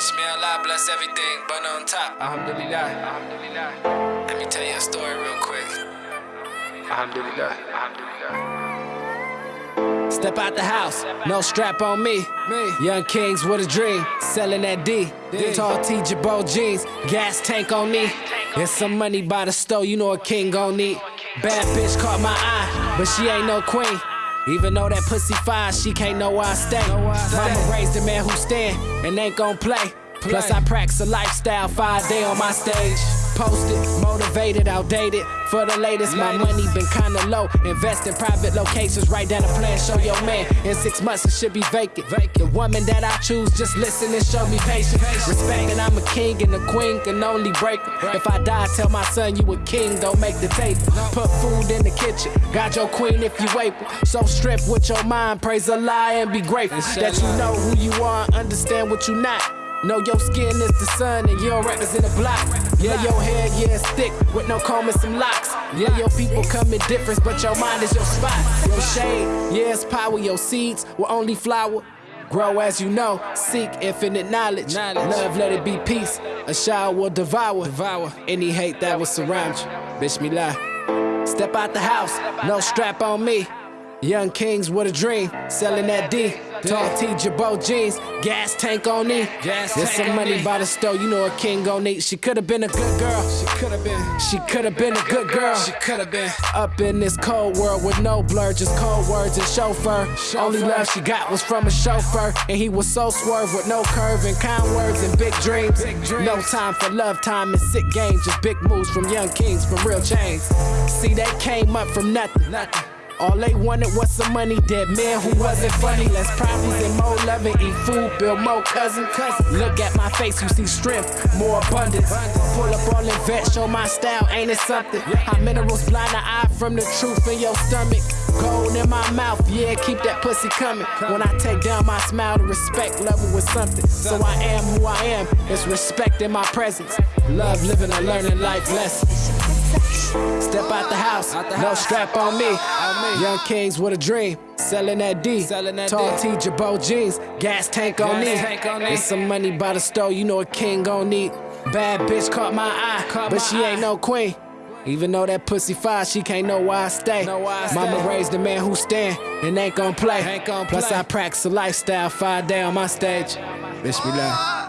May Allah bless everything, but on top. Alhamdulillah. Alhamdulillah. Let me tell you a story real quick. Alhamdulillah. Alhamdulillah. Step out the house, no strap on me. Me. Young kings with a dream, selling that D. D. Tall T Jabot jeans, gas tank on me. There's some money by the store, you know a king gon' need. Bad bitch caught my eye, but she ain't no queen. Even though that pussy fine, she can't know where I stay. Know where I stay. Mama raised a man who stand and ain't gon' play. Plus I practice a lifestyle five day on my stage. Posted, motivated, outdated. For the latest, my money been kinda low. Invest in private locations, write down a plan, show your man. In six months it should be vacant. The woman that I choose, just listen and show me patience. Respect that I'm a king and a queen can only break 'em. If I die, tell my son you a king, don't make the table. Put food in the kitchen, got your queen if you able. So strip with your mind, praise a lie and be grateful that you know who you are, understand what you're not. Know your skin is the sun and you don't represent a block. Yeah, your hair, yeah, it's thick with no comb and some locks. Yeah, your people come in difference, but your mind is your spot. Your shade, yeah, it's power. Your seeds will only flower. Grow as you know, seek infinite knowledge. Knowledge. Love, let it be peace. A shower will devour. Devour. Any hate that will surround you. Bitch, me lie. Step out the house, no strap on me. Young kings with a dream, selling that D. Tall T Jabot jeans, gas tank on me. Gas There's some money me. by the store, you know a king gon' need. She could've been a good girl. She could have been. She could've been a good girl. She could have been. Up in this cold world with no blur, just cold words and chauffeur. Only love she got was from a chauffeur, and he was so swerve with no curve and kind words and big dreams. Big dreams. No time for love, time and sick games, just big moves from young kings from real chains. See, they came up from nothing. Nothing. All they wanted was some money, dead man who wasn't funny. Less problems and more loving, eat food, build more cousin. cousin. Look at my face, you see strength, more abundance. Pull up all in vet, show my style, ain't it something? How minerals blind the eye from the truth in your stomach. Gold in my mouth, yeah, keep that pussy coming. When I take down my smile, the respect level with something. So I am who I am, it's respect in my presence. Love living and learning life lessons. Step out the house, no strap on me. Young kings with a dream, selling that D. Selling that Tall D. T Jabot jeans, gas tank on me. tank on me. There's some money by the store, you know a king gon' need. Bad bitch caught my eye, Caught but my she ain't no queen. Even though that pussy fire, she can't know why I stay. Know why I Mama stay. raised a man who stand and ain't gon' play. Ain't gon' Plus play. I practice a lifestyle five day on my stage. Bitch be like.